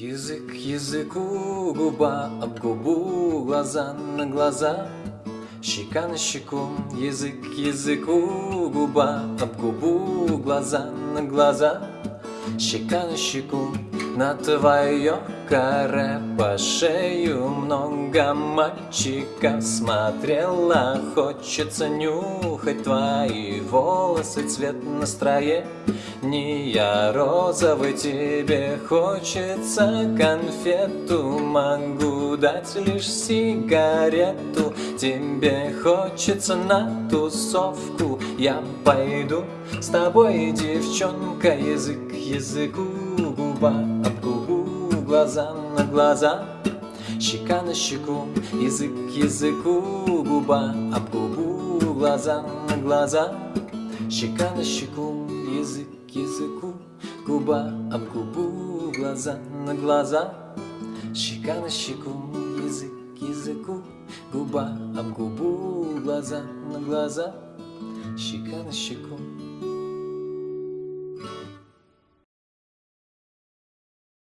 Язык языку, губа об губу, глаза на глаза, щека на щеку, язык языку, губа об губу, глаза на глаза, щека на щеку, на твое каре по шею много мальчиков смотрела. Хочется нюхать твои волосы, цвет настроения Розовый тебе хочется. Конфету Могу дать лишь сигарету. Тебе хочется на тусовку. Я пойду с тобой, девчонка Язык языку, губа Глаза на глаза, щека на щеку Язык к языку, губа об губу Глаза на глаза, щека на щеку Язык к языку, губа об губу Глаза на глаза, щека на щеку Язык к языку, губа об губу Глаза на глаза, щека на щеку